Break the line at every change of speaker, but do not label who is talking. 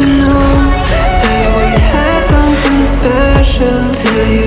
you know That we had something special Till you.